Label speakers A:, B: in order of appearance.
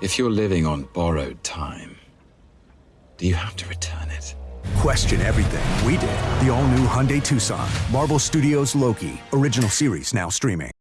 A: If you're living on borrowed time, do you have to return it?
B: Question everything. We did. The all new Hyundai Tucson. Marvel Studios Loki. Original series now streaming.